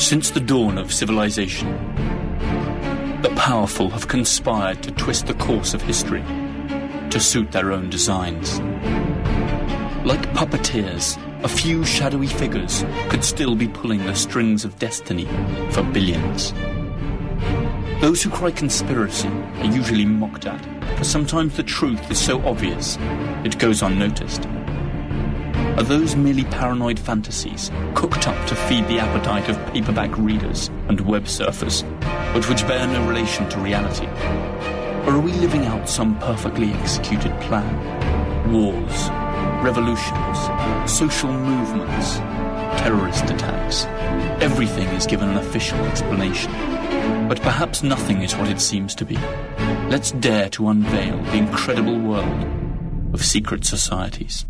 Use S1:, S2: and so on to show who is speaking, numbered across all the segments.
S1: Since the dawn of civilization, the powerful have conspired to twist the course of history to suit their own designs. Like puppeteers, a few shadowy figures could still be pulling the strings of destiny for billions. Those who cry conspiracy are usually mocked at, for sometimes the truth is so obvious it goes unnoticed. Are those merely paranoid fantasies cooked up to feed the appetite of paperback readers and web surfers, but which bear no relation to reality? Or are we living out some perfectly executed plan? Wars, revolutions, social movements, terrorist attacks. Everything is given an official explanation. But perhaps nothing is what it seems to be. Let's dare to unveil the incredible world of secret societies.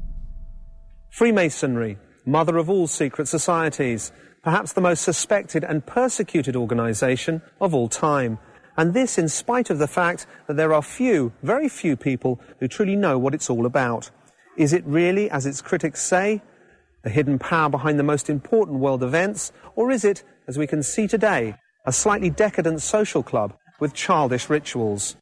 S2: Freemasonry, mother of all secret societies, perhaps the most suspected and persecuted organization of all time. And this in spite of the fact that there are few, very few people who truly know what it's all about. Is it really, as its critics say, the hidden power behind the most important world events, or is it, as we can see today, a slightly decadent social club with childish rituals?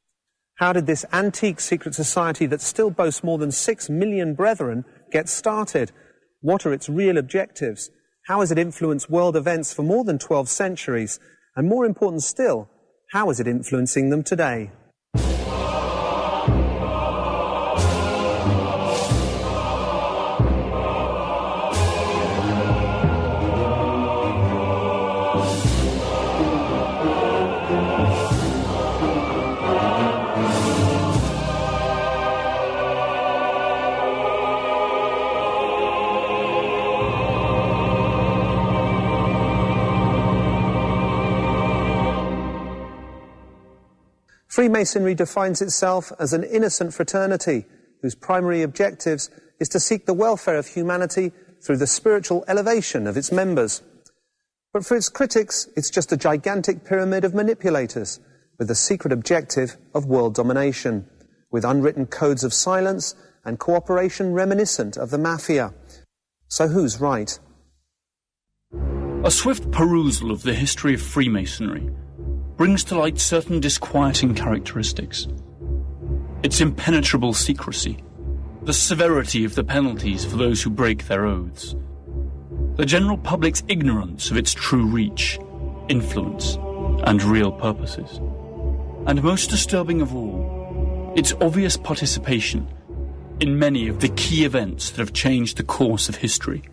S2: How did this antique secret society that still boasts more than six million brethren get started? What are its real objectives? How has it influenced world events for more than 12 centuries? And more important still, how is it influencing them today? Freemasonry defines itself as an innocent fraternity whose primary objectives is to seek the welfare of humanity through the spiritual elevation of its members. But for its critics, it's just a gigantic pyramid of manipulators with the secret objective of world domination, with unwritten codes of silence and cooperation reminiscent of the mafia. So who's right?
S1: A swift perusal of the history of Freemasonry brings to light certain disquieting characteristics. Its impenetrable secrecy, the severity of the penalties for those who break their oaths, the general public's ignorance of its true reach, influence, and real purposes, and most disturbing of all, its obvious participation in many of the key events that have changed the course of history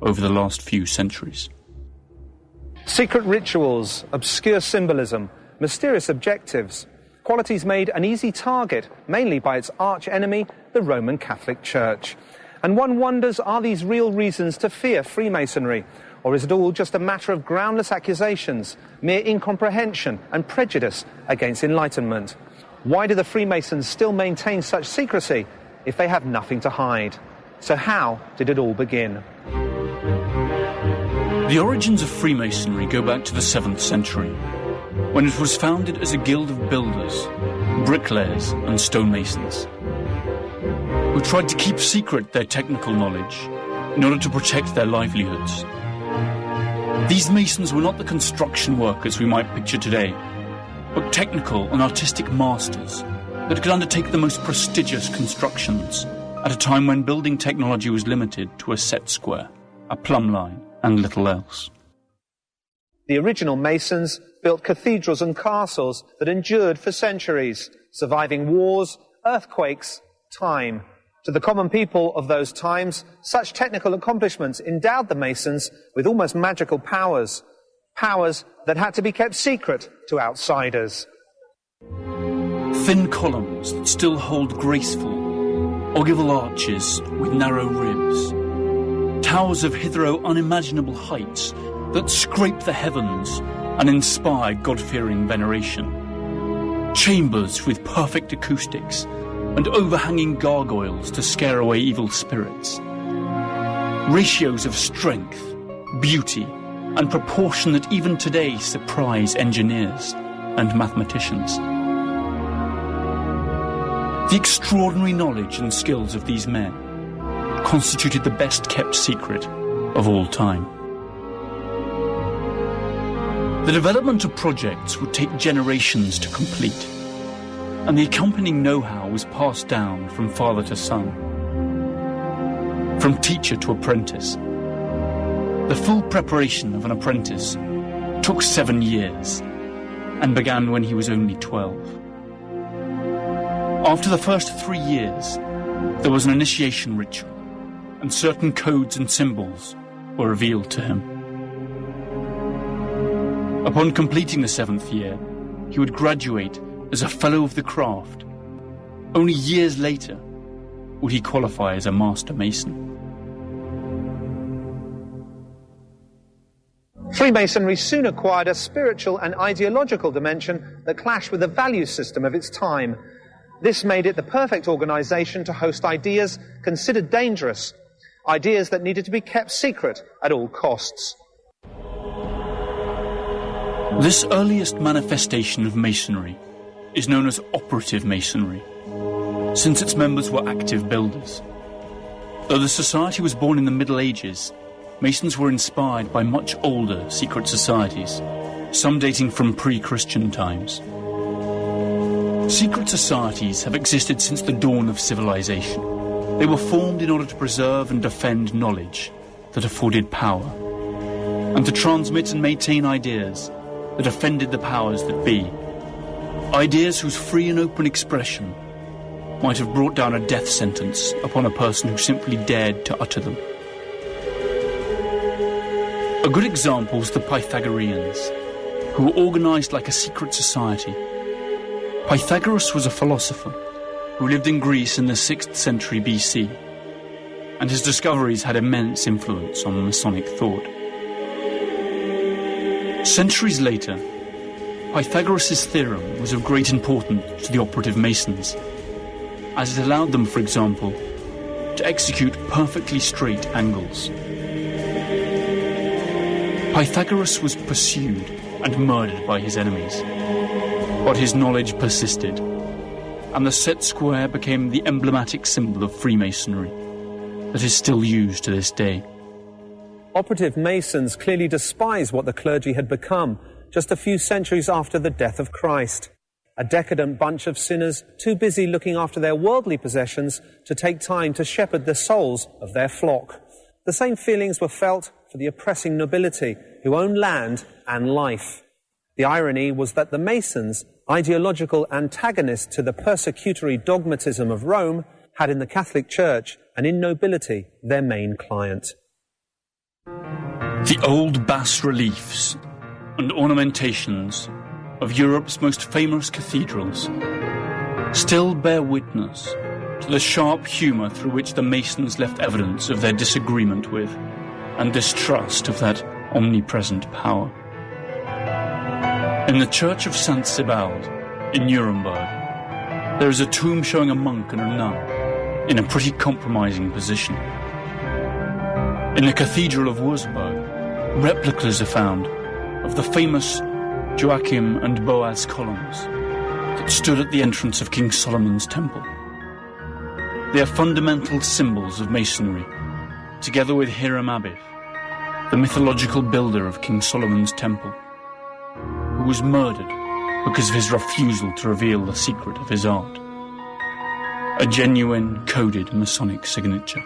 S1: over the last few centuries.
S2: Secret rituals, obscure symbolism, mysterious objectives, qualities made an easy target, mainly by its arch enemy, the Roman Catholic Church. And one wonders are these real reasons to fear Freemasonry? Or is it all just a matter of groundless accusations, mere incomprehension and prejudice against Enlightenment? Why do the Freemasons still maintain such secrecy if they have nothing to hide? So, how did it all begin?
S1: The origins of Freemasonry go back to the 7th century, when it was founded as a guild of builders, bricklayers, and stonemasons, who tried to keep secret their technical knowledge in order to protect their livelihoods. These masons were not the construction workers we might picture today, but technical and artistic masters that could undertake the most prestigious constructions at a time when building technology was limited to a set square, a plumb line, and little else.
S2: The original Masons built cathedrals and castles that endured for centuries, surviving wars, earthquakes, time. To the common people of those times, such technical accomplishments endowed the Masons with almost magical powers, powers that had to be kept secret to outsiders.
S1: Thin columns that still hold graceful, ogival arches with narrow ribs towers of hitherto unimaginable heights that scrape the heavens and inspire God-fearing veneration. Chambers with perfect acoustics and overhanging gargoyles to scare away evil spirits. Ratios of strength, beauty, and proportion that even today surprise engineers and mathematicians. The extraordinary knowledge and skills of these men constituted the best kept secret of all time. The development of projects would take generations to complete, and the accompanying know-how was passed down from father to son, from teacher to apprentice. The full preparation of an apprentice took seven years and began when he was only 12. After the first three years, there was an initiation ritual, and certain codes and symbols were revealed to him. Upon completing the seventh year, he would graduate as a Fellow of the Craft. Only years later would he qualify as a Master Mason.
S2: Freemasonry soon acquired a spiritual and ideological dimension that clashed with the value system of its time. This made it the perfect organization to host ideas considered dangerous, ideas that needed to be kept secret at all costs.
S1: This earliest manifestation of Masonry is known as operative Masonry, since its members were active builders. Though the society was born in the Middle Ages, Masons were inspired by much older secret societies, some dating from pre-Christian times. Secret societies have existed since the dawn of civilization. They were formed in order to preserve and defend knowledge that afforded power, and to transmit and maintain ideas that offended the powers that be. Ideas whose free and open expression might have brought down a death sentence upon a person who simply dared to utter them. A good example is the Pythagoreans, who were organized like a secret society. Pythagoras was a philosopher who lived in Greece in the 6th century BC, and his discoveries had immense influence on Masonic thought. Centuries later, Pythagoras' theorem was of great importance to the operative Masons, as it allowed them, for example, to execute perfectly straight angles. Pythagoras was pursued and murdered by his enemies, but his knowledge persisted, and the set square became the emblematic symbol of Freemasonry that is still used to this day.
S2: Operative Masons clearly despise what the clergy had become just a few centuries after the death of Christ. A decadent bunch of sinners too busy looking after their worldly possessions to take time to shepherd the souls of their flock. The same feelings were felt for the oppressing nobility who owned land and life. The irony was that the Masons, ideological antagonists to the persecutory dogmatism of Rome, had in the Catholic Church and in nobility their main client.
S1: The old bas reliefs and ornamentations of Europe's most famous cathedrals still bear witness to the sharp humour through which the Masons left evidence of their disagreement with and distrust of that omnipresent power. In the church of St. Sebald in Nuremberg, there is a tomb showing a monk and a nun in a pretty compromising position. In the Cathedral of Wurzburg, replicas are found of the famous Jachin and Boaz columns that stood at the entrance of King Solomon's temple. They are fundamental symbols of Masonry, together with Hiram Abiff, the mythological builder of King Solomon's temple, was murdered because of his refusal to reveal the secret of his art. A genuine coded Masonic signature.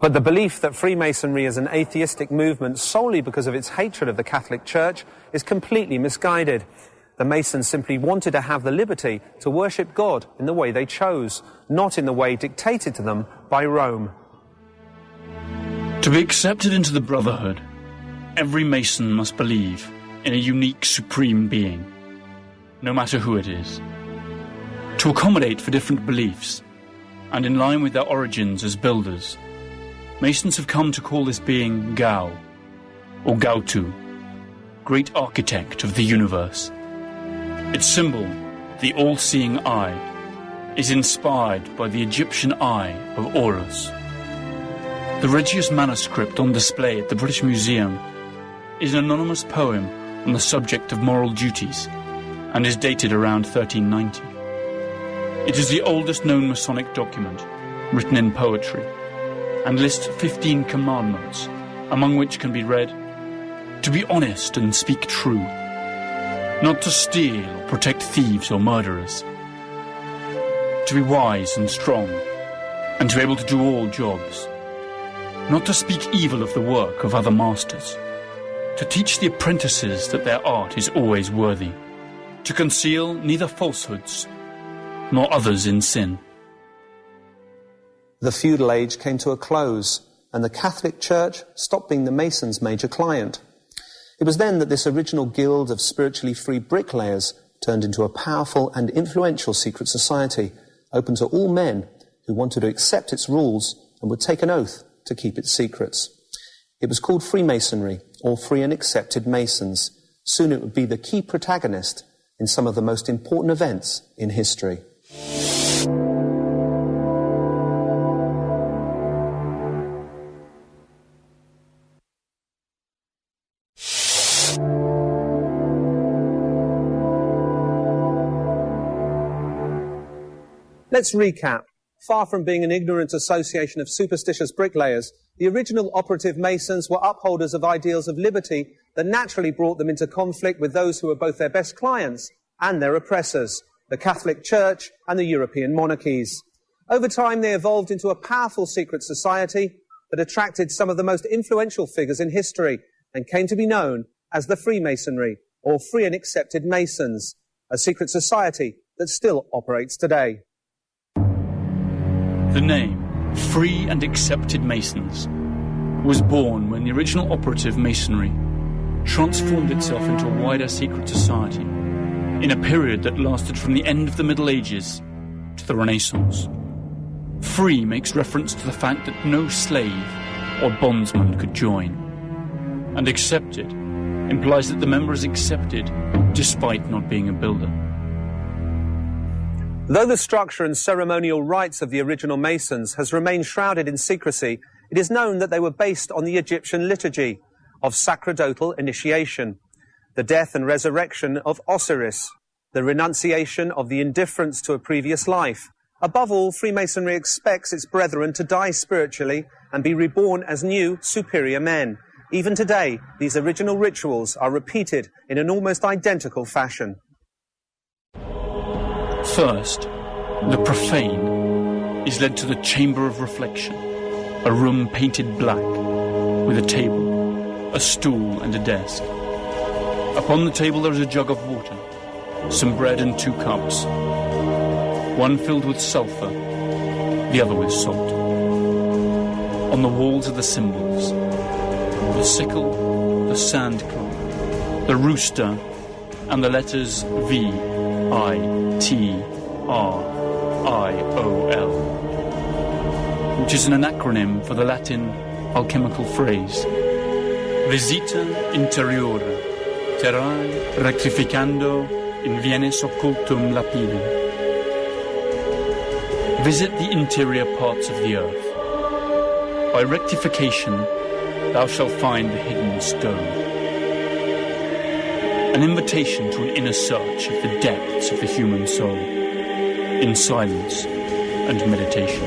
S2: But the belief that Freemasonry is an atheistic movement solely because of its hatred of the Catholic Church is completely misguided. The Masons simply wanted to have the liberty to worship God in the way they chose, not in the way dictated to them by Rome.
S1: To be accepted into the Brotherhood, every Mason must believe in a unique supreme being, no matter who it is. To accommodate for different beliefs, and in line with their origins as builders, Masons have come to call this being Gao, or Gaotu, great architect of the universe. Its symbol, the all-seeing eye, is inspired by the Egyptian eye of Horus. The Regius manuscript on display at the British Museum is an anonymous poem on the subject of moral duties and is dated around 1390. It is the oldest known Masonic document written in poetry and lists 15 commandments, among which can be read, to be honest and speak true, not to steal or protect thieves or murderers, to be wise and strong, and to be able to do all jobs, not to speak evil of the work of other masters, to teach the apprentices that their art is always worthy, to conceal neither falsehoods nor others in sin.
S2: The feudal age came to a close, and the Catholic Church stopped being the Masons' major client. It was then that this original guild of spiritually free bricklayers turned into a powerful and influential secret society, open to all men who wanted to accept its rules and would take an oath to keep its secrets. It was called Freemasonry, Free and Accepted Masons. Soon it would be the key protagonist in some of the most important events in history. Let's recap. Far from being an ignorant association of superstitious bricklayers, the original operative Masons were upholders of ideals of liberty that naturally brought them into conflict with those who were both their best clients and their oppressors, the Catholic Church and the European monarchies. Over time, they evolved into a powerful secret society that attracted some of the most influential figures in history and came to be known as the Freemasonry, or Free and Accepted Masons, a secret society that still operates today.
S1: The name, Free and Accepted Masons, was born when the original operative masonry transformed itself into a wider secret society in a period that lasted from the end of the Middle Ages to the Renaissance. Free makes reference to the fact that no slave or bondsman could join, and accepted implies that the member is accepted despite not being a builder.
S2: Though the structure and ceremonial rites of the original Masons has remained shrouded in secrecy, it is known that they were based on the Egyptian liturgy of sacerdotal initiation, the death and resurrection of Osiris, the renunciation of the indifference to a previous life. Above all, Freemasonry expects its brethren to die spiritually and be reborn as new, superior men. Even today, these original rituals are repeated in an almost identical fashion.
S1: First, the profane is led to the chamber of reflection, a room painted black, with a table, a stool, and a desk. Upon the table there is a jug of water, some bread and two cups, one filled with sulphur, the other with salt. On the walls are the symbols, the sickle, the sand cloth, the rooster, and the letters V, I, T R I O L, which is an acronym for the Latin alchemical phrase Visita interiora, terrae rectificando invenies occultum lapidem. Visit the interior parts of the earth. By rectification, thou shalt find the hidden stone an invitation to an inner search of the depths of the human soul, in silence and meditation.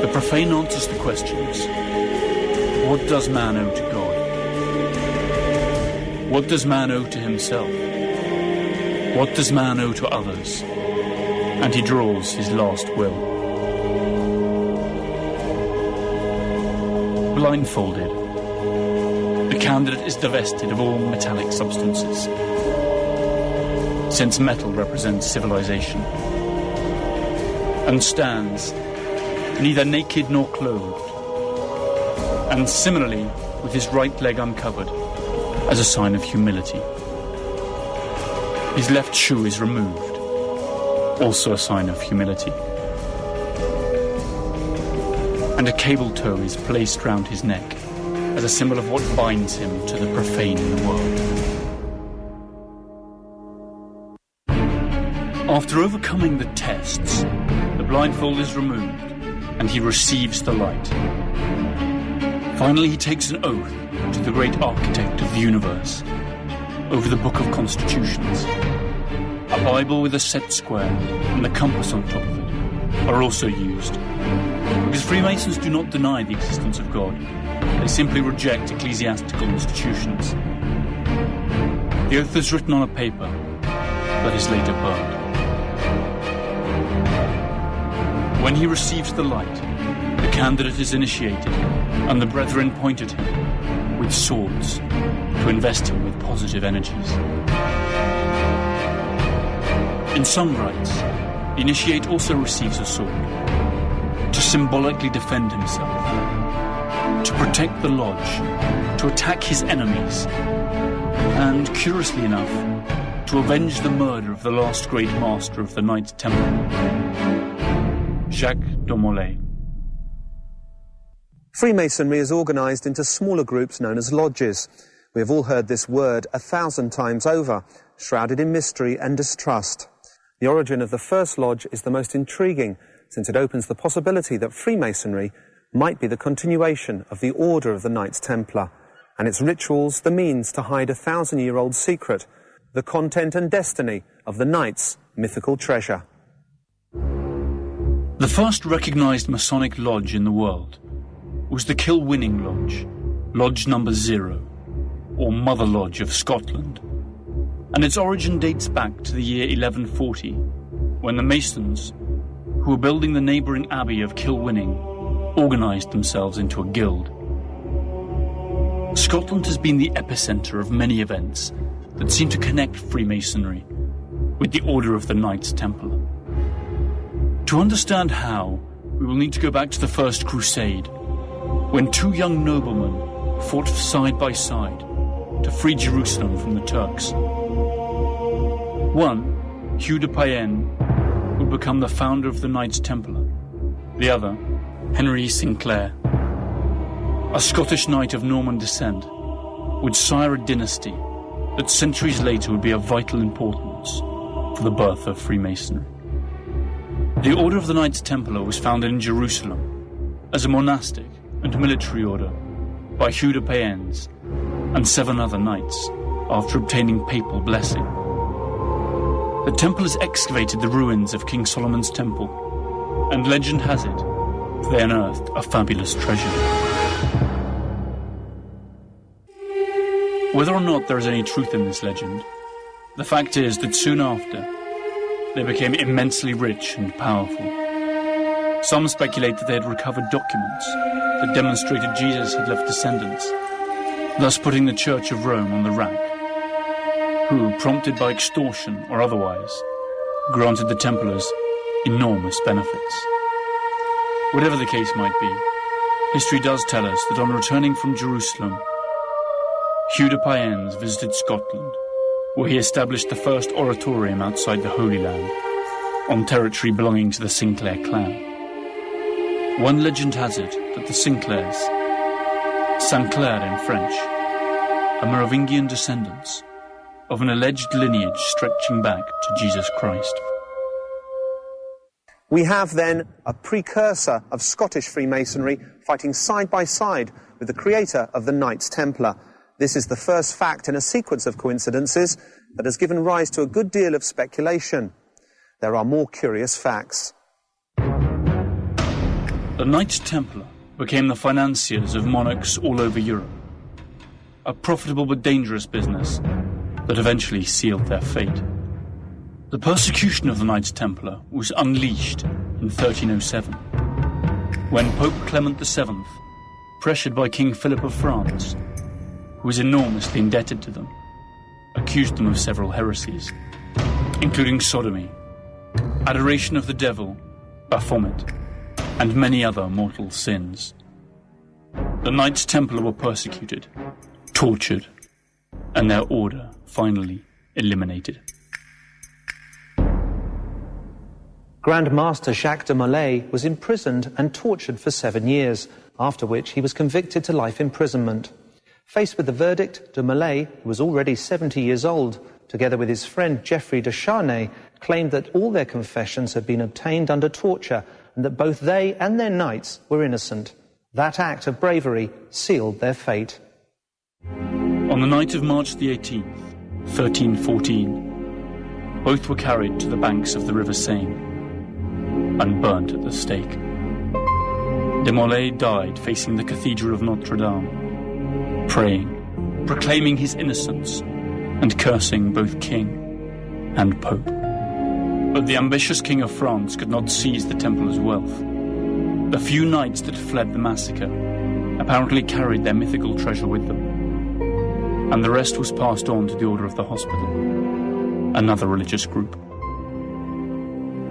S1: The profane answers the questions What does man owe to God? What does man owe to himself? What does man owe to others? And he draws his last will. Blindfolded, the candidate is divested of all metallic substances, since metal represents civilization, and stands neither naked nor clothed, and similarly with his right leg uncovered as a sign of humility. His left shoe is removed, also a sign of humility. And a cable tow is placed round his neck as a symbol of what binds him to the profane in the world. After overcoming the tests, the blindfold is removed and he receives the light. Finally, he takes an oath to the great architect of the universe over the Book of Constitutions. A Bible with a set square and the compass on top of it are also used because Freemasons do not deny the existence of God They simply reject ecclesiastical institutions. The oath is written on a paper that is later burned. When he receives the light, the candidate is initiated, and the brethren point at him with swords to invest him with positive energies. In some rites, the initiate also receives a sword to symbolically defend himself, to protect the lodge, to attack his enemies, and, curiously enough, to avenge the murder of the last great master of the Knights Templar, Jacques de Molay.
S2: Freemasonry is organized into smaller groups known as lodges. We have all heard this word a thousand times over, shrouded in mystery and distrust. The origin of the first lodge is the most intriguing, since it opens the possibility that Freemasonry might be the continuation of the Order of the Knights Templar, and its rituals the means to hide a thousand year old secret, the content and destiny of the Knights' mythical treasure.
S1: The first recognized Masonic lodge in the world was the Kilwinning Lodge, Lodge Number Zero, or Mother Lodge of Scotland. And its origin dates back to the year 1140, when the Masons, who were building the neighbouring abbey of Kilwinning, organised themselves into a guild. Scotland has been the epicentre of many events that seem to connect Freemasonry with the Order of the Knights Templar. To understand how, we will need to go back to the First Crusade, when two young noblemen fought side by side to free Jerusalem from the Turks. One, Hugh de Payens, would become the founder of the Knights Templar. The other, Henry Sinclair, a Scottish knight of Norman descent, would sire a dynasty that centuries later would be of vital importance for the birth of Freemasonry. The Order of the Knights Templar was founded in Jerusalem as a monastic and military order by Hugh de Payens and seven other knights after obtaining papal blessing. The Templars excavated the ruins of King Solomon's temple, and legend has it they unearthed a fabulous treasure. Whether or not there is any truth in this legend, the fact is that soon after, they became immensely rich and powerful. Some speculate that they had recovered documents that demonstrated Jesus had left descendants, thus putting the Church of Rome on the rack, who, prompted by extortion or otherwise, granted the Templars enormous benefits. Whatever the case might be, history does tell us that on returning from Jerusalem, Hugh de Payens visited Scotland, where he established the first oratorium outside the Holy Land, on territory belonging to the Sinclair clan. One legend has it that the Sinclairs, Saint-Clair in French, are Merovingian descendants of an alleged lineage stretching back to Jesus Christ.
S2: We have then a precursor of Scottish Freemasonry fighting side by side with the creator of the Knights Templar. This is the first fact in a sequence of coincidences that has given rise to a good deal of speculation. There are more curious facts.
S1: The Knights Templar became the financiers of monarchs all over Europe. A profitable but dangerous business that eventually sealed their fate. The persecution of the Knights Templar was unleashed in 1307, when Pope Clement VII, pressured by King Philip of France, who was enormously indebted to them, accused them of several heresies, including sodomy, adoration of the devil, Baphomet, and many other mortal sins. The Knights Templar were persecuted, tortured, and their order finally eliminated.
S2: Grand Master Jacques de Molay was imprisoned and tortured for seven years, after which he was convicted to life imprisonment. Faced with the verdict, de Molay, who was already 70 years old, together with his friend Geoffrey de Charnay, claimed that all their confessions had been obtained under torture and that both they and their knights were innocent. That act of bravery sealed their fate.
S1: On the night of March the 18th, 1314, both were carried to the banks of the River Seine and burnt at the stake. De Molay died facing the Cathedral of Notre Dame, praying, proclaiming his innocence, and cursing both king and pope. But the ambitious king of France could not seize the Templars' wealth. The few knights that fled the massacre apparently carried their mythical treasure with them, and the rest was passed on to the Order of the Hospital, another religious group.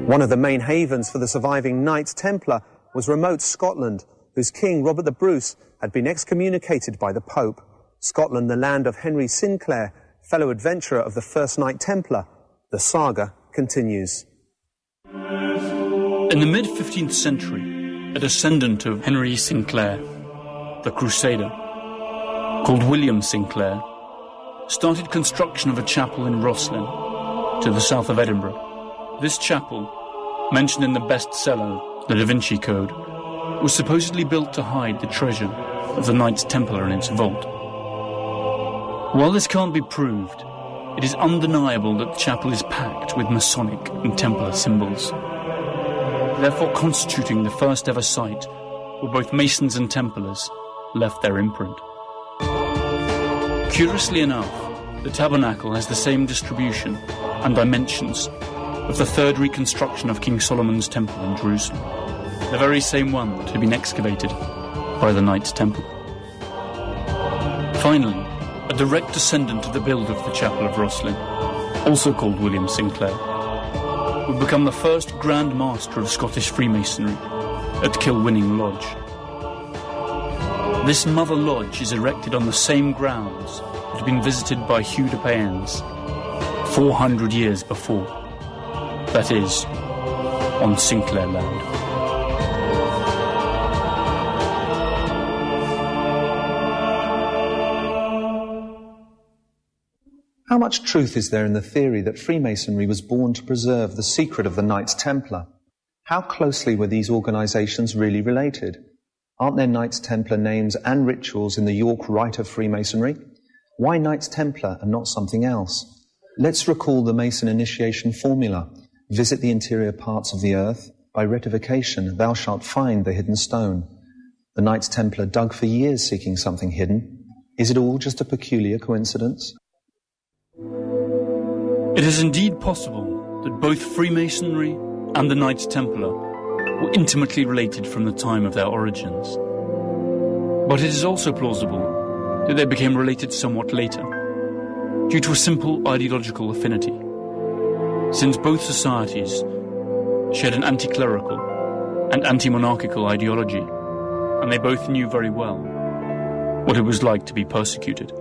S2: One of the main havens for the surviving Knights Templar was remote Scotland, whose king, Robert the Bruce, had been excommunicated by the Pope. Scotland, the land of Henry Sinclair, fellow adventurer of the first Knight Templar. The saga continues.
S1: In the mid 15th century, a descendant of Henry Sinclair, the Crusader, called William Sinclair, started construction of a chapel in Rosslyn, to the south of Edinburgh. This chapel, mentioned in the bestseller, The Da Vinci Code, was supposedly built to hide the treasure of the Knights Templar in its vault. While this can't be proved, it is undeniable that the chapel is packed with Masonic and Templar symbols, therefore constituting the first ever site where both Masons and Templars left their imprint. Curiously enough, the tabernacle has the same distribution and dimensions of the third reconstruction of King Solomon's temple in Jerusalem, the very same one that had been excavated by the Knights Temple. Finally, a direct descendant of the builder of the Chapel of Rosslyn, also called William Sinclair, would become the first Grand Master of Scottish Freemasonry at Kilwinning Lodge. This Mother Lodge is erected on the same grounds that had been visited by Hugh de Payens 400 years before. That is, on Sinclair land.
S2: How much truth is there in the theory that Freemasonry was born to preserve the secret of the Knights Templar? How closely were these organizations really related? Aren't there Knights Templar names and rituals in the York Rite of Freemasonry? Why Knights Templar and not something else? Let's recall the Mason initiation formula. Visit the interior parts of the earth. By rectification, thou shalt find the hidden stone. The Knights Templar dug for years seeking something hidden. Is it all just a peculiar coincidence?
S1: It is indeed possible that both Freemasonry and the Knights Templar were intimately related from the time of their origins. But it is also plausible that they became related somewhat later, due to a simple ideological affinity, since both societies shared an anti clerical and anti monarchical ideology, and they both knew very well what it was like to be persecuted.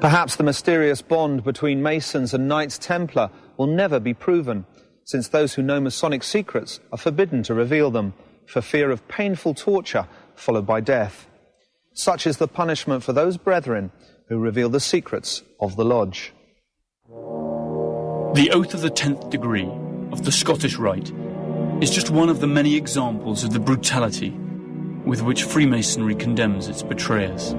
S2: Perhaps the mysterious bond between Masons and Knights Templar will never be proven, since those who know Masonic secrets are forbidden to reveal them, for fear of painful torture followed by death. Such is the punishment for those brethren who reveal the secrets of the Lodge.
S1: The oath of the tenth degree of the Scottish Rite is just one of the many examples of the brutality with which Freemasonry condemns its betrayers.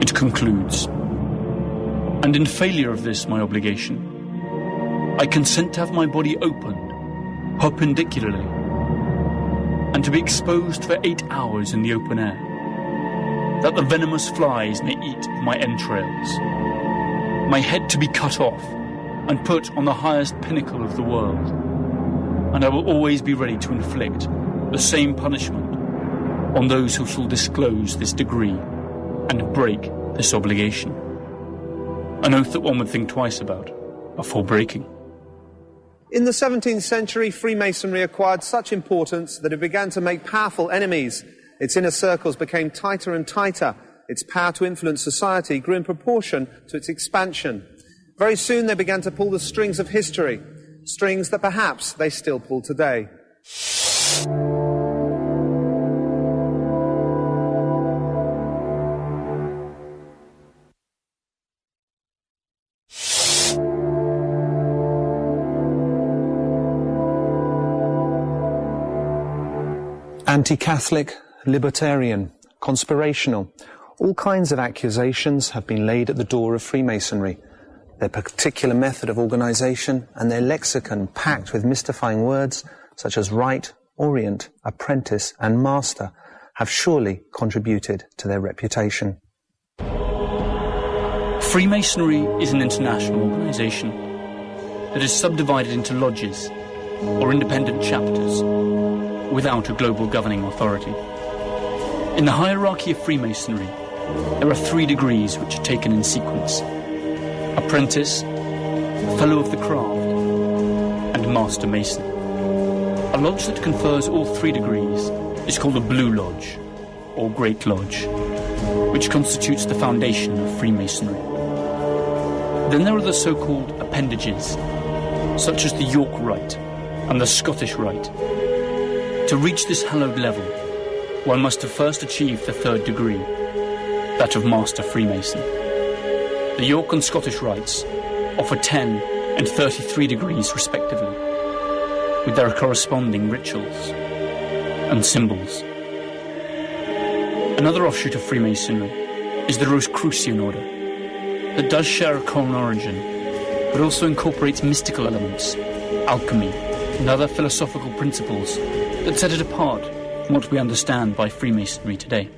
S1: It concludes, and in failure of this my obligation, I consent to have my body opened perpendicularly and to be exposed for eight hours in the open air, that the venomous flies may eat my entrails, my head to be cut off and put on the highest pinnacle of the world, and I will always be ready to inflict the same punishment on those who shall disclose this degree and break this obligation an oath that one would think twice about before breaking.
S2: In the 17th century, Freemasonry acquired such importance that it began to make powerful enemies. Its inner circles became tighter and tighter. Its power to influence society grew in proportion to its expansion. Very soon they began to pull the strings of history, strings that perhaps they still pull today. Anti-Catholic, libertarian, conspirational, all kinds of accusations have been laid at the door of Freemasonry. Their particular method of organization and their lexicon packed with mystifying words such as rite, Orient, Apprentice, and Master have surely contributed to their reputation.
S1: Freemasonry is an international organization that is subdivided into lodges or independent chapters without a global governing authority. In the hierarchy of Freemasonry, there are three degrees which are taken in sequence Apprentice, Fellow of the Craft, and Master Mason. A lodge that confers all three degrees is called a Blue Lodge, or Great Lodge, which constitutes the foundation of Freemasonry. Then there are the so-called appendages, such as the York Rite and the Scottish Rite. To reach this hallowed level, one must have first achieved the third degree, that of Master Freemason. The York and Scottish rites offer 10 and 33 degrees respectively, with their corresponding rituals and symbols. Another offshoot of Freemasonry is the Rosicrucian order, that does share a common origin, but also incorporates mystical elements, alchemy, and other philosophical principles that set it apart from what we understand by Freemasonry today.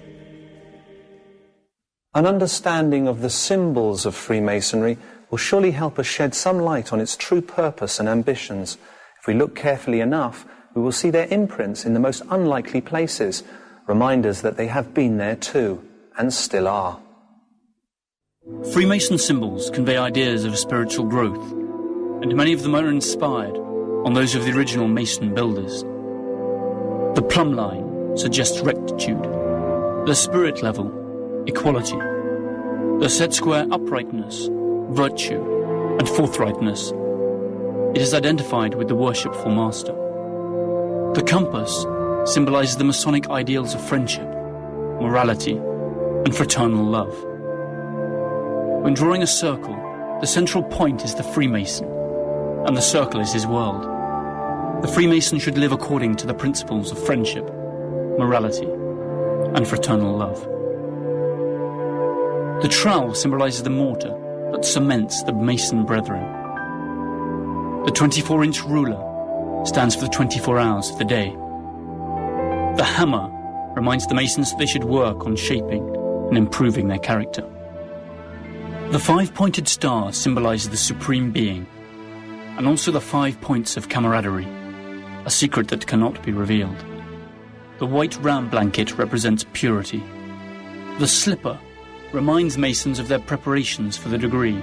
S2: An understanding of the symbols of Freemasonry will surely help us shed some light on its true purpose and ambitions. If we look carefully enough, we will see their imprints in the most unlikely places, reminders that they have been there too, and still are.
S1: Freemason symbols convey ideas of spiritual growth, and many of them are inspired on those of the original Mason builders. The plumb line suggests rectitude, the spirit level, equality, the set square uprightness, virtue, and forthrightness. It is identified with the worshipful master. The compass symbolizes the Masonic ideals of friendship, morality, and fraternal love. When drawing a circle, the central point is the Freemason, and the circle is his world. The Freemason should live according to the principles of friendship, morality, and fraternal love. The trowel symbolizes the mortar that cements the Mason brethren. The 24 inch ruler stands for the 24 hours of the day. The hammer reminds the Masons that they should work on shaping and improving their character. The five pointed star symbolizes the Supreme Being, and also the five points of camaraderie, a secret that cannot be revealed. The white ram blanket represents purity. The slipper reminds Masons of their preparations for the degree.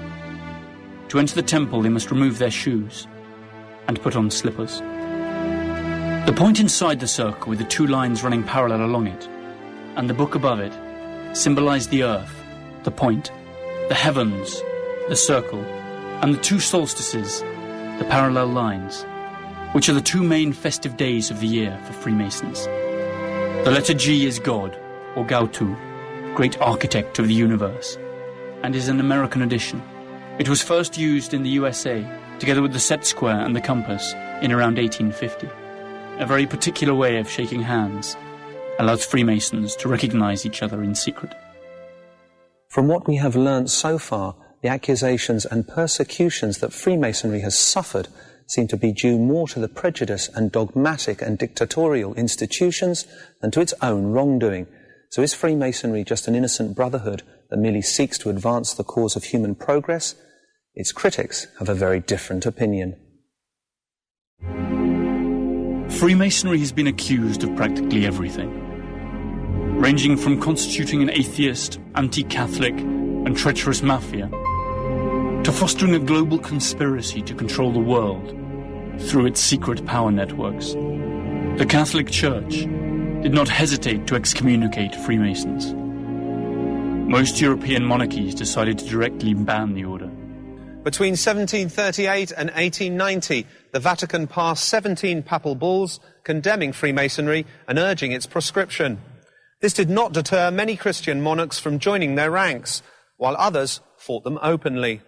S1: To enter the temple, they must remove their shoes and put on slippers. The point inside the circle with the two lines running parallel along it, and the book above it, symbolize the earth, the point, the heavens, the circle, and the two solstices, the parallel lines, which are the two main festive days of the year for Freemasons. The letter G is God, or Gaotu, great architect of the universe, and is an American addition. It was first used in the USA, together with the set square and the compass, in around 1850. A very particular way of shaking hands allows Freemasons to recognize each other in secret.
S2: From what we have learnt so far, the accusations and persecutions that Freemasonry has suffered seem to be due more to the prejudice and dogmatic and dictatorial institutions than to its own wrongdoing. So is Freemasonry just an innocent brotherhood that merely seeks to advance the cause of human progress? Its critics have a very different opinion.
S1: Freemasonry has been accused of practically everything, ranging from constituting an atheist, anti Catholic, and treacherous mafia to fostering a global conspiracy to control the world through its secret power networks. The Catholic Church did not hesitate to excommunicate Freemasons. Most European monarchies decided to directly ban the order.
S2: Between 1738 and 1890, the Vatican passed 17 papal bulls condemning Freemasonry and urging its proscription. This did not deter many Christian monarchs from joining their ranks, while others fought them openly.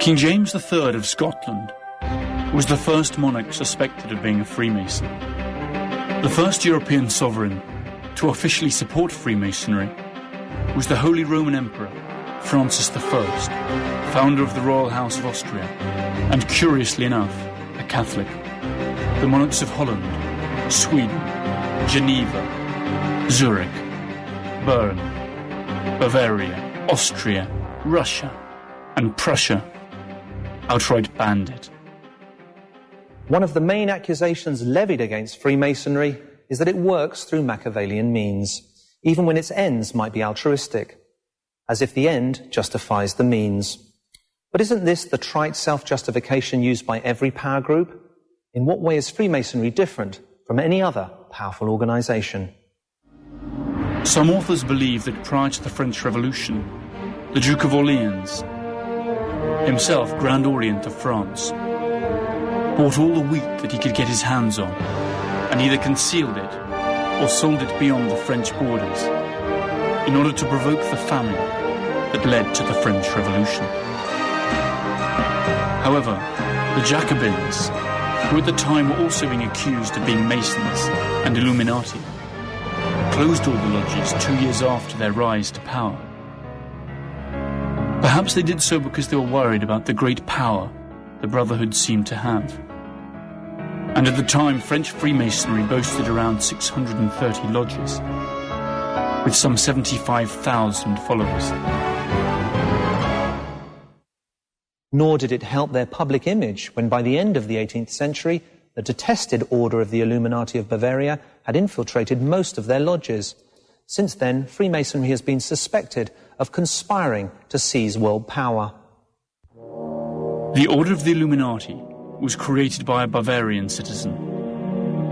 S1: King James III of Scotland was the first monarch suspected of being a Freemason. The first European sovereign to officially support Freemasonry was the Holy Roman Emperor Francis I, founder of the Royal House of Austria, and curiously enough, a Catholic. the monarchs of Holland, Sweden, Geneva, Zurich, Bern, Bavaria, Austria, Russia, and Prussia outright banned it.
S2: One of the main accusations levied against Freemasonry is that it works through Machiavellian means, even when its ends might be altruistic, as if the end justifies the means. But isn't this the trite self-justification used by every power group? In what way is Freemasonry different from any other powerful organization?
S1: Some authors believe that prior to the French Revolution, the Duke of Orleans, himself Grand Orient of France, bought all the wheat that he could get his hands on and either concealed it or sold it beyond the French borders in order to provoke the famine that led to the French Revolution. However, the Jacobins, who at the time were also being accused of being Masons and Illuminati, closed all the lodges two years after their rise to power. Perhaps they did so because they were worried about the great power the Brotherhood seemed to have. And at the time, French Freemasonry boasted around 630 lodges, with some 75,000 followers.
S2: Nor did it help their public image when by the end of the 18th century, the detested Order of the Illuminati of Bavaria had infiltrated most of their lodges. Since then, Freemasonry has been suspected of conspiring to seize world power.
S1: The Order of the Illuminati was created by a Bavarian citizen,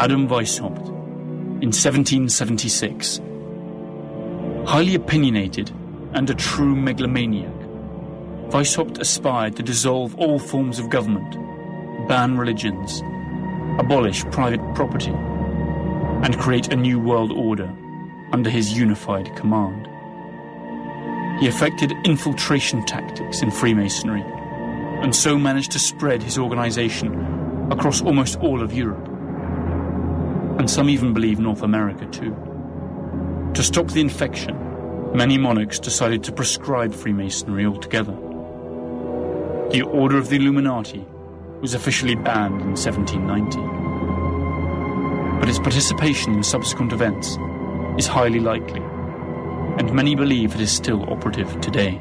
S1: Adam Weishaupt, in 1776. Highly opinionated and a true megalomaniac, Weishaupt aspired to dissolve all forms of government, ban religions, abolish private property, and create a new world order under his unified command. He effected infiltration tactics in Freemasonry and so managed to spread his organization across almost all of Europe. And some even believe North America too. To stop the infection, many monarchs decided to proscribe Freemasonry altogether. The Order of the Illuminati was officially banned in 1790. But its participation in subsequent events is highly likely, and many believe it is still operative today.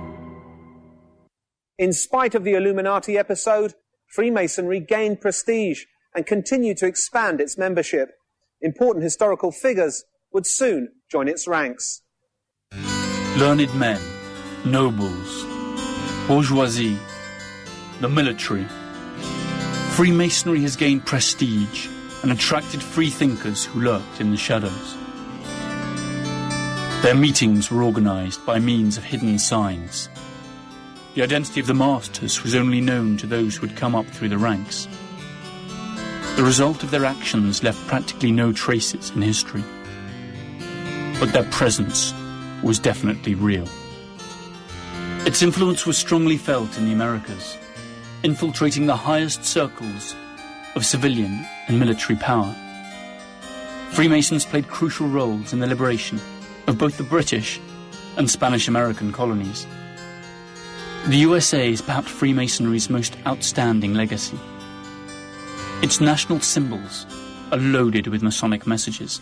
S2: In spite of the Illuminati episode, Freemasonry gained prestige and continued to expand its membership. Important historical figures would soon join its ranks.
S1: Learned men, nobles, bourgeoisie, the military. Freemasonry has gained prestige and attracted free thinkers who lurked in the shadows. Their meetings were organized by means of hidden signs. The identity of the masters was only known to those who had come up through the ranks. The result of their actions left practically no traces in history. But their presence was definitely real. Its influence was strongly felt in the Americas, infiltrating the highest circles of civilian and military power. Freemasons played crucial roles in the liberation of both the British and Spanish American colonies. The USA is perhaps Freemasonry's most outstanding legacy. Its national symbols are loaded with Masonic messages.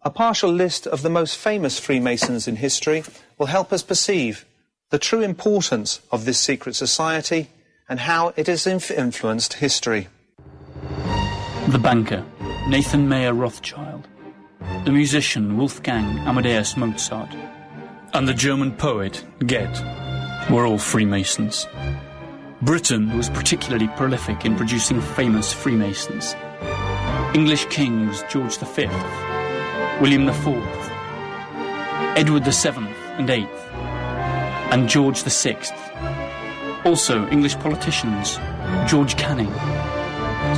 S2: A partial list of the most famous Freemasons in history will help us perceive the true importance of this secret society and how it has inf- influenced history.
S1: The banker, Nathan Mayer Rothschild, the musician Wolfgang Amadeus Mozart, and the German poet Goethe were all Freemasons. Britain was particularly prolific in producing famous Freemasons. English kings George V, William IV, Edward VII and VIII, and George VI. Also, English politicians George Canning,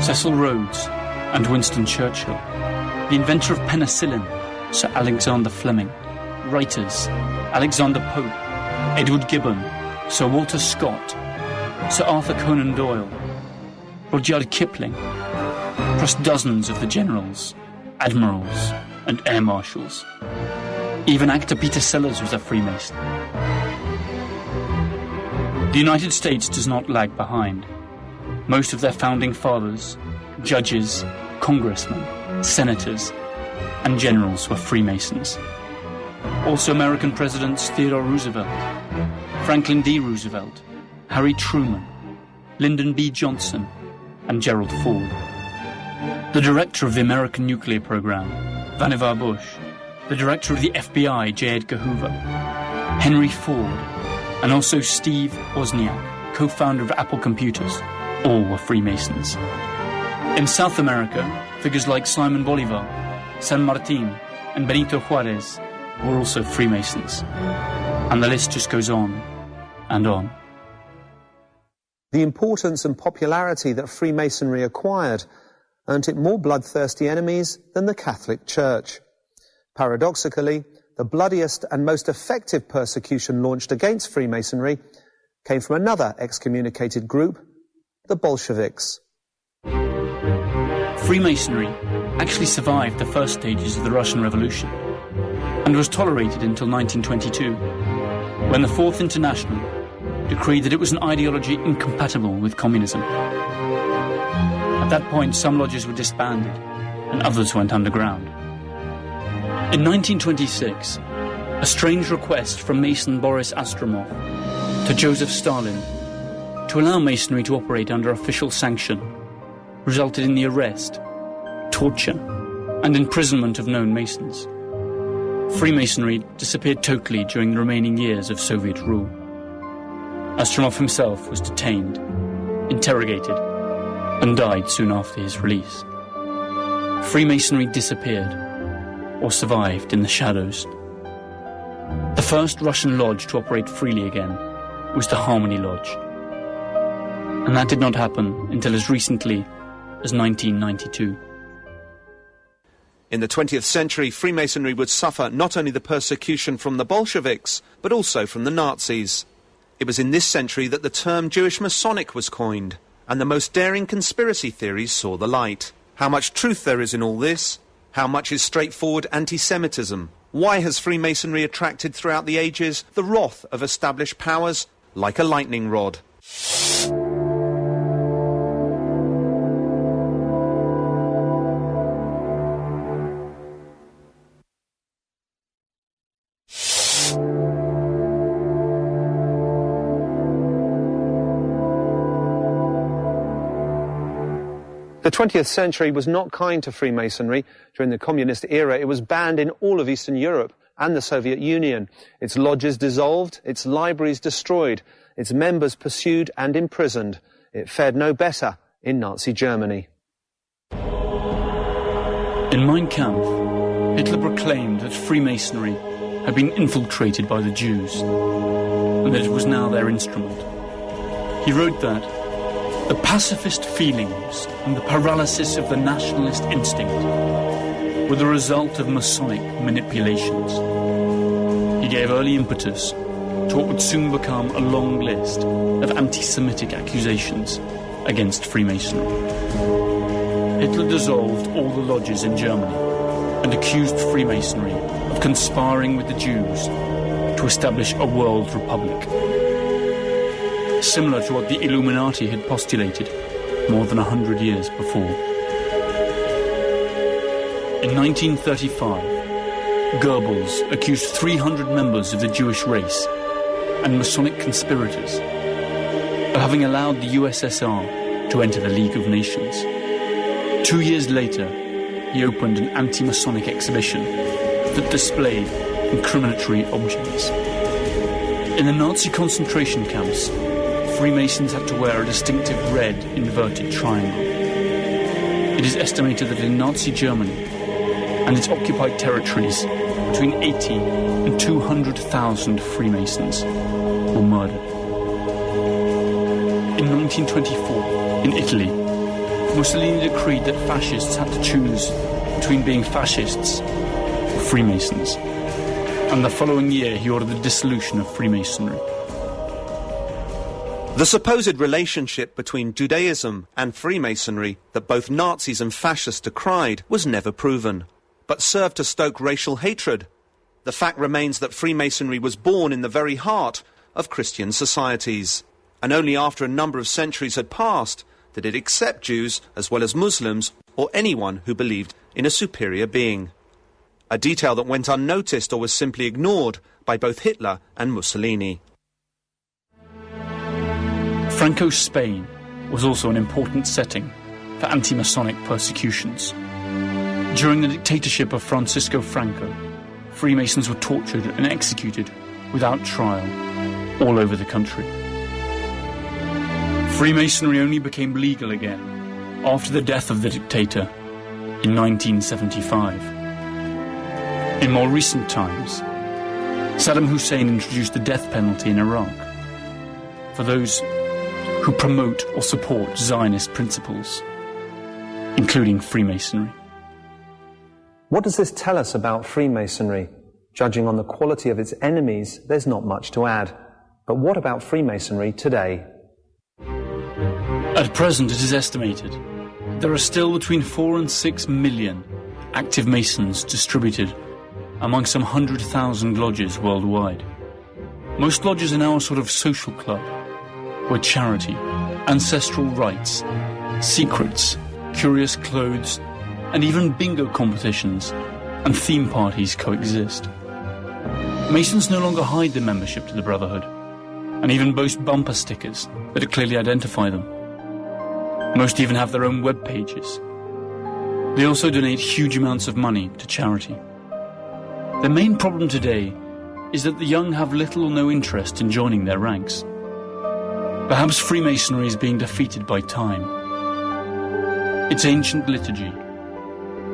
S1: Cecil Rhodes, and Winston Churchill. The inventor of penicillin, Sir Alexander Fleming. Writers Alexander Pope, Edward Gibbon, Sir Walter Scott, Sir Arthur Conan Doyle, Rudyard Kipling, plus dozens of the generals, admirals, and air marshals. Even actor Peter Sellers was a Freemason. The United States does not lag behind. Most of their founding fathers judges, congressmen, senators, and generals were Freemasons. Also American presidents Theodore Roosevelt, Franklin D. Roosevelt, Harry Truman, Lyndon B. Johnson, and Gerald Ford. The director of the American nuclear program, Vannevar Bush, the director of the FBI, J. Edgar Hoover, Henry Ford, and also Steve Wozniak, co-founder of Apple Computers, all were Freemasons. In South America, figures like Simon Bolivar, San Martin, and Benito Juarez were also Freemasons. And the list just goes on and on.
S2: The importance and popularity that Freemasonry acquired earned it more bloodthirsty enemies than the Catholic Church. Paradoxically, the bloodiest and most effective persecution launched against Freemasonry came from another excommunicated group, the Bolsheviks.
S1: Freemasonry actually survived the first stages of the Russian Revolution and was tolerated until 1922, when the Fourth International decreed that it was an ideology incompatible with communism. At that point, some lodges were disbanded and others went underground. In 1926, a strange request from Mason Boris Astromov to Joseph Stalin to allow Masonry to operate under official sanction resulted in the arrest, torture, and imprisonment of known Masons. Freemasonry disappeared totally during the remaining years of Soviet rule. Astromov himself was detained, interrogated, and died soon after his release. Freemasonry disappeared, or survived in the shadows. The first Russian lodge to operate freely again was the Harmony Lodge. And that did not happen until as recently as 1992.
S2: In the 20th century, Freemasonry would suffer not only the persecution from the Bolsheviks, but also from the Nazis. It was in this century that the term Jewish Masonic was coined, and the most daring conspiracy theories saw the light. How much truth there is in all this? How much is straightforward anti-Semitism? Why has Freemasonry attracted throughout the ages the wrath of established powers like a lightning rod? 20th century was not kind to Freemasonry. During the communist era, it was banned in all of Eastern Europe and the Soviet Union. Its lodges dissolved, its libraries destroyed, its members pursued and imprisoned. It fared no better in Nazi Germany.
S1: In Mein Kampf, Hitler proclaimed that Freemasonry had been infiltrated by the Jews and that it was now their instrument. He wrote that the pacifist feelings and the paralysis of the nationalist instinct were the result of Masonic manipulations. He gave early impetus to what would soon become a long list of anti-Semitic accusations against Freemasonry. Hitler dissolved all the lodges in Germany and accused Freemasonry of conspiring with the Jews to establish a world republic similar to what the Illuminati had postulated more than a hundred years before. In 1935, Goebbels accused 300 members of the Jewish race and Masonic conspirators of having allowed the USSR to enter the League of Nations. Two years later, he opened an anti-Masonic exhibition that displayed incriminatory objects. In the Nazi concentration camps, Freemasons had to wear a distinctive red inverted triangle. It is estimated that in Nazi Germany and its occupied territories, between 80 and 200,000 Freemasons were murdered. In 1924, in Italy, Mussolini decreed that fascists had to choose between being fascists or Freemasons. And the following year, he ordered the dissolution of Freemasonry.
S2: The supposed relationship between Judaism and Freemasonry that both Nazis and fascists decried was never proven, but served to stoke racial hatred. The fact remains that Freemasonry was born in the very heart of Christian societies, and only after a number of centuries had passed
S3: that it accept Jews as well as Muslims or anyone who believed in a superior being. A detail that went unnoticed or was simply ignored by both Hitler and Mussolini.
S1: Franco's Spain was also an important setting for anti-Masonic persecutions. During the dictatorship of Francisco Franco, Freemasons were tortured and executed without trial all over the country. Freemasonry only became legal again after the death of the dictator in 1975. In more recent times, Saddam Hussein introduced the death penalty in Iraq for those who promote or support Zionist principles, including Freemasonry.
S2: What does this tell us about Freemasonry? Judging on the quality of its enemies, there's not much to add. But what about Freemasonry today?
S1: At present, it is estimated there are still between 4 and 6 million active Masons distributed among some 100,000 lodges worldwide. Most lodges are now a sort of social club where charity, ancestral rites, secrets, curious clothes, and even bingo competitions and theme parties coexist. Masons no longer hide their membership to the Brotherhood, and even boast bumper stickers that clearly identify them. Most even have their own web pages. They also donate huge amounts of money to charity. The main problem today is that the young have little or no interest in joining their ranks. Perhaps Freemasonry is being defeated by time. Its ancient liturgy,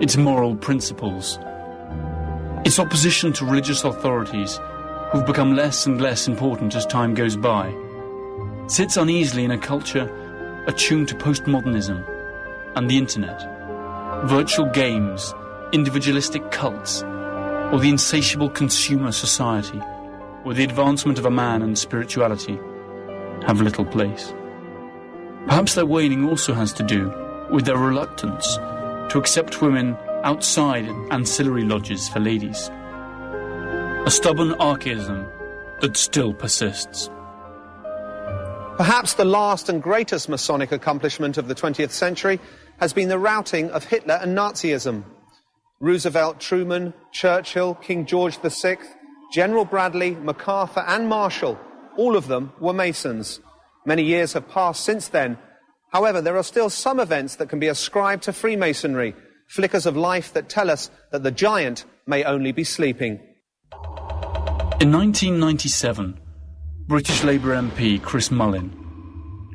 S1: its moral principles, its opposition to religious authorities who've become less and less important as time goes by, sits uneasily in a culture attuned to postmodernism and the internet, virtual games, individualistic cults, or the insatiable consumer society or the advancement of a man and spirituality have little place. Perhaps their waning also has to do with their reluctance to accept women outside ancillary lodges for ladies. A stubborn archaism that still persists.
S2: Perhaps the last and greatest Masonic accomplishment of the 20th century has been the routing of Hitler and Nazism. Roosevelt, Truman, Churchill, King George VI, General Bradley, MacArthur, and Marshall, all of them were Masons. Many years have passed since then. However, there are still some events that can be ascribed to Freemasonry, flickers of life that tell us that the giant may only be sleeping.
S1: In 1997, British Labour MP Chris Mullin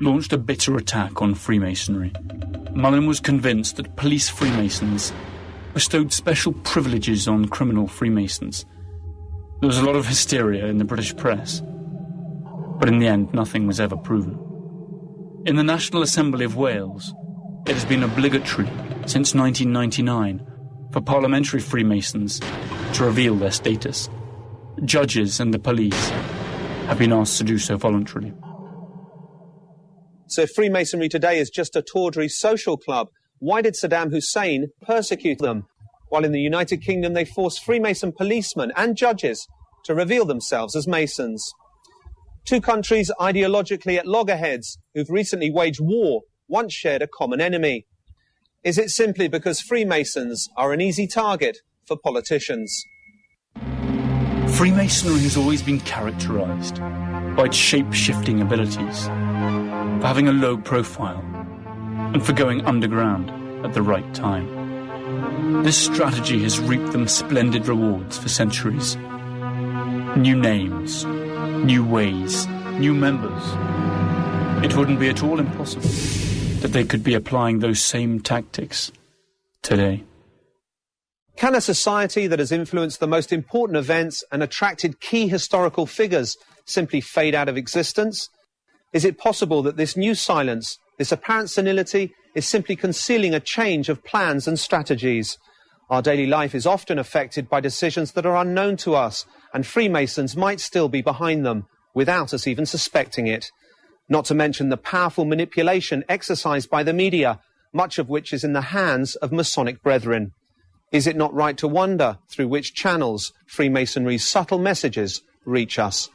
S1: launched a bitter attack on Freemasonry. Mullin was convinced that police Freemasons bestowed special privileges on criminal Freemasons. There was a lot of hysteria in the British press, but in the end, nothing was ever proven. In the National Assembly of Wales, it has been obligatory since 1999 for parliamentary Freemasons to reveal their status. Judges and the police have been asked to do so voluntarily.
S2: So Freemasonry today is just a tawdry social club. Why did Saddam Hussein persecute them? While in the United Kingdom they forced Freemason policemen and judges to reveal themselves as Masons. Two countries ideologically at loggerheads who've recently waged war once shared a common enemy. Is it simply because Freemasons are an easy target for politicians?
S1: Freemasonry has always been characterized by its shape-shifting abilities, for having a low profile, and for going underground at the right time. This strategy has reaped them splendid rewards for centuries. New names, new ways, new members. It wouldn't be at all impossible that they could be applying those same tactics today.
S2: Can a society that has influenced the most important events and attracted key historical figures simply fade out of existence? Is it possible that this new silence, this apparent senility, is simply concealing a change of plans and strategies? Our daily life is often affected by decisions that are unknown to us, and Freemasons might still be behind them, without us even suspecting it. Not to mention the powerful manipulation exercised by the media, much of which is in the hands of Masonic brethren. Is it not right to wonder through which channels Freemasonry's subtle messages reach us?